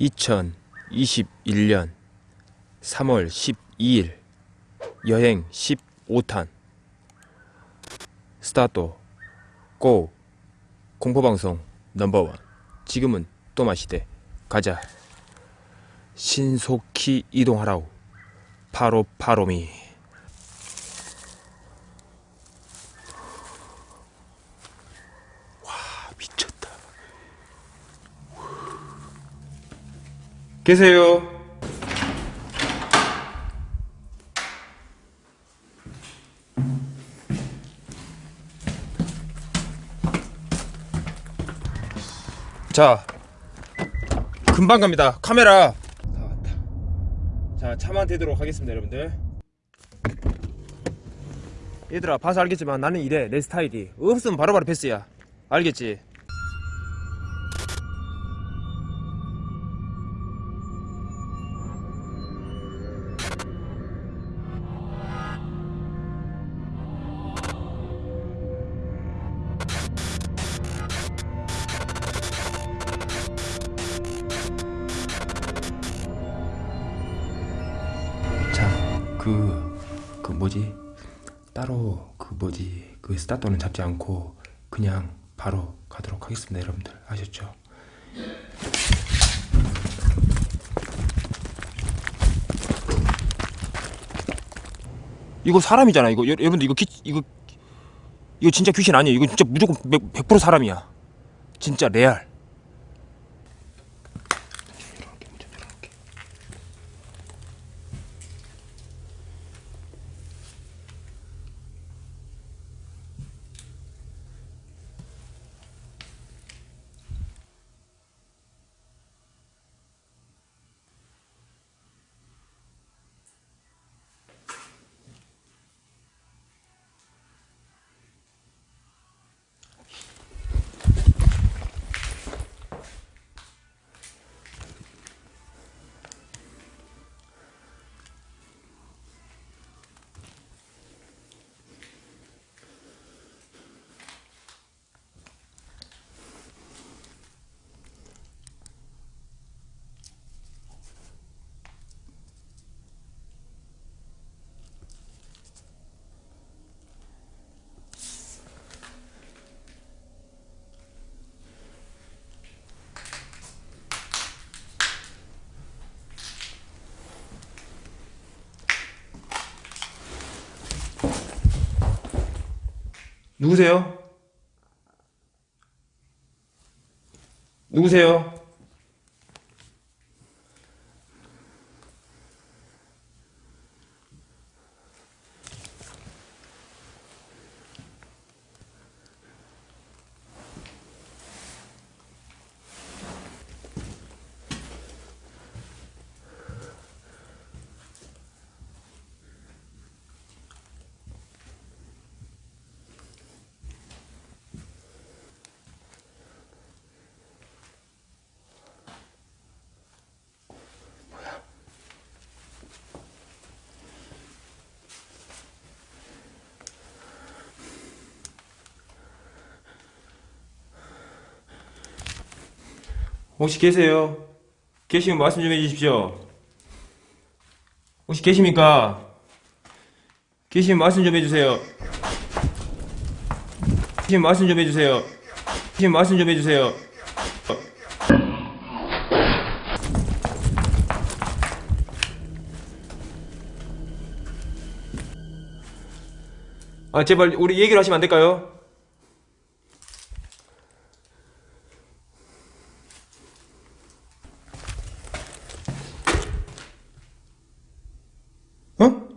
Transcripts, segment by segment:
2021년 3월 12일 여행 15탄. 스타트. 고. 공포방송 넘버원. 지금은 또마시대. 가자. 신속히 이동하라우 파로파로미 와 미쳤다 계세요. 자 금방 갑니다. 카메라. 다 왔다 자 차만 대도록 하겠습니다 여러분들. 얘들아 봐서 알겠지만 나는 이래 내 스타일이 없으면 바로바로 패스야. 알겠지 그, 그 뭐지? 따로 그 뭐지? 그 스타터는 잡지 않고 그냥 바로 가도록 하겠습니다, 여러분들. 아셨죠? 이거 사람이잖아. 이거 여- 여러분들 이거 기, 이거 이거 진짜 귀신 아니에요. 이거 진짜 무조건 100%, 100% 사람이야. 진짜 레알. 누구세요? 누구세요? 혹시 계세요? 계시면 말씀 좀 해주십시오. 혹시 계십니까? 계시면 말씀 좀 해주세요. 계시면 말씀 좀 해주세요. 계시면 말씀 좀 해주세요. 아 제발 우리 얘기를 하시면 안 될까요? 어?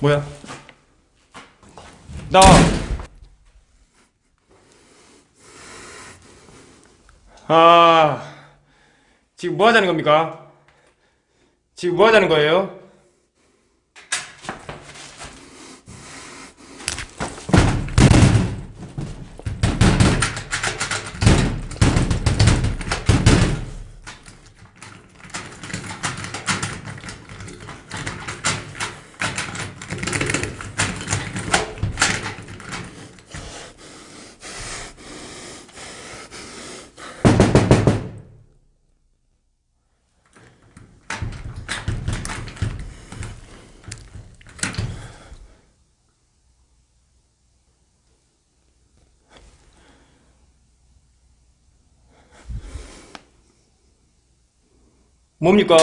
뭐야? 나와. 아, 지금 뭐 하자는 겁니까? 지금 뭐 하자는 거예요? 뭡니까?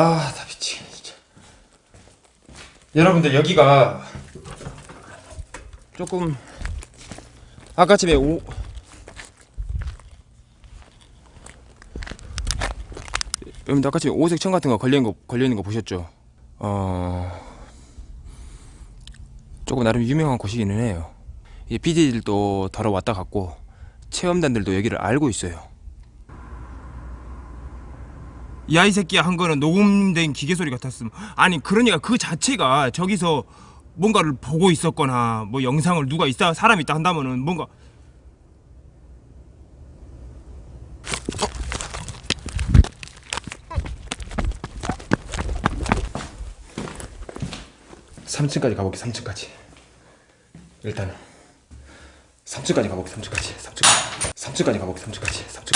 아, 나 미치겠네, 진짜. 여러분들, 여기가 조금 아까쯤에 오 여러분들 아까쯤에 오색 천 같은 거 걸려 있는 거 걸려 있는 거 보셨죠? 어 조금 나름 유명한 곳이기는 해요. 이 PD들도 더러 왔다 갔고 체험단들도 여기를 알고 있어요. 야이 새끼야 한 거는 녹음된 기계 소리 같았음. 아니 그러니까 그 자체가 저기서 뭔가를 보고 있었거나 뭐 영상을 누가 있다 사람이 있다 한다면은 뭔가 삼층까지 가볼게 3층까지. 일단은 3층까지 가볼게 3층까지 3층 3층까지 가볼게 3층까지 3층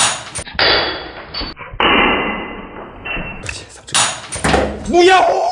까지 3층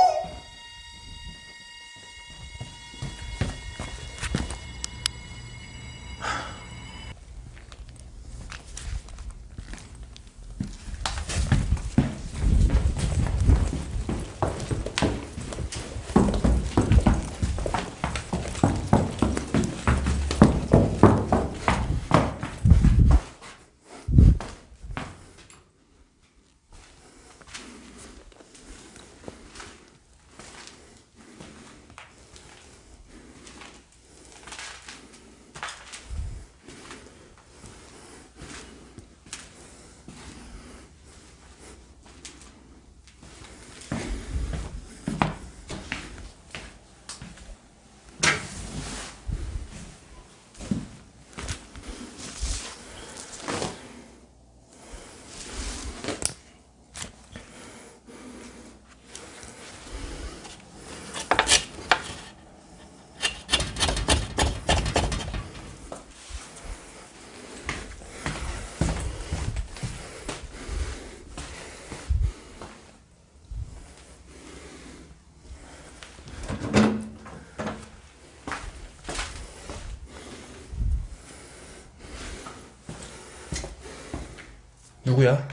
누구야?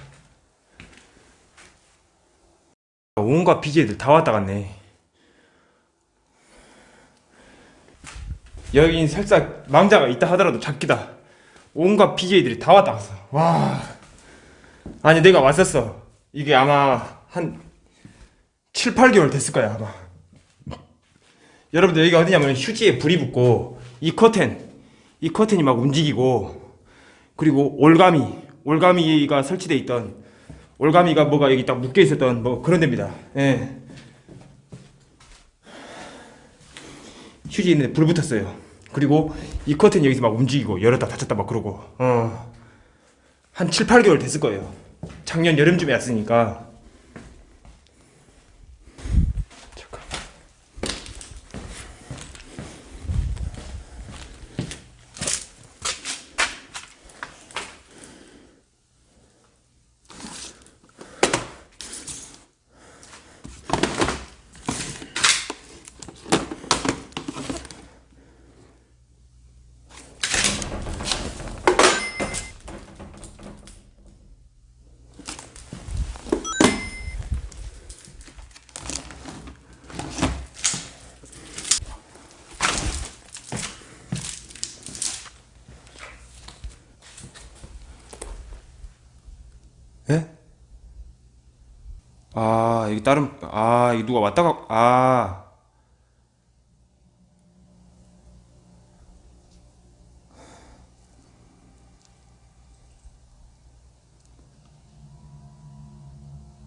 온갖 BJ들 다 왔다 갔네. 여긴 살짝 망자가 있다 하더라도 작기다. 온갖 BJ들이 다 왔다 갔어. 와. 아니 내가 왔었어. 이게 아마 한 7, 8개월 됐을 거야 아마. 여러분들 여기가 어디냐면 휴지에 불이 붙고 이 커튼 이 커튼이 막 움직이고 그리고 올가미 올가미가 설치돼 있던 올가미가 뭐가 여기 딱 묶여 있었던 뭐 그런 데입니다. 예. 휴지 있는데 불 붙었어요. 그리고 이 커튼이 여기서 막 움직이고 열었다 닫혔다 막 그러고 어. 한 7, 8개월 됐을 거예요. 작년 여름쯤에 왔으니까 다른 아 누가 왔다가 아.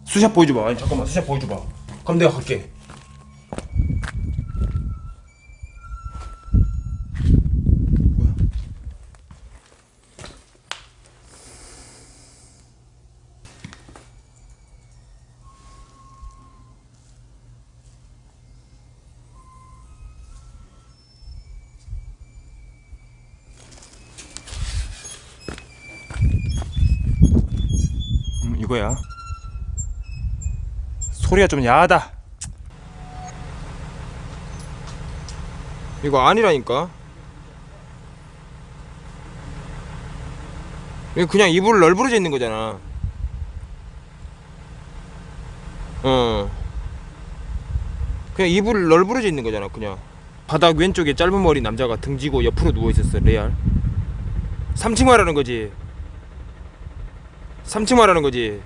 수샷 보여줘봐. 아니 잠깐만 수샷 보여줘봐. 그럼 내가 갈게 음 이거야 소리가 좀 야하다 이거 아니라니까. 이거 그냥 이불 널브러져 있는 거잖아. 어. 그냥 이불 널브러져 있는 거잖아, 그냥. 바닥 왼쪽에 짧은 머리 남자가 등지고 옆으로 누워 있었어, 레알. 3층 말하는 거지. 3층 말하는 거지.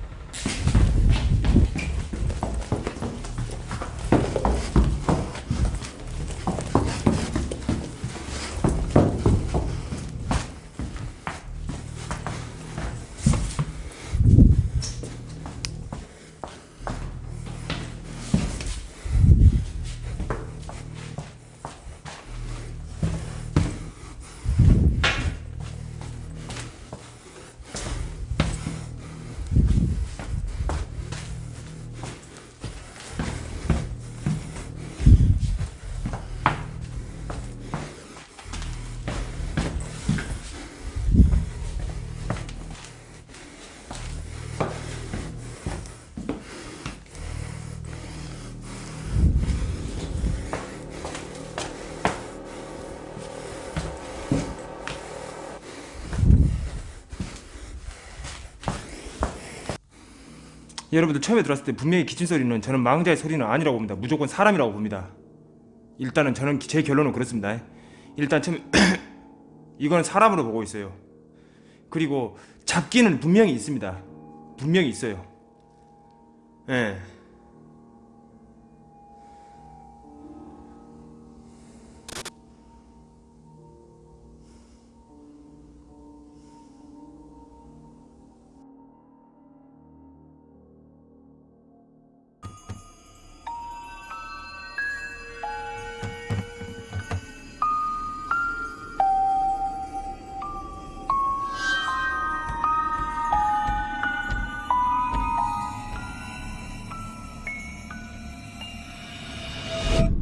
여러분들 처음에 들었을 때 분명히 기침 소리는 저는 망자의 소리는 아니라고 봅니다. 무조건 사람이라고 봅니다. 일단은 저는 제 결론은 그렇습니다. 일단 처음 이거는 사람으로 보고 있어요. 그리고 잡기는 분명히 있습니다. 분명히 있어요. 예.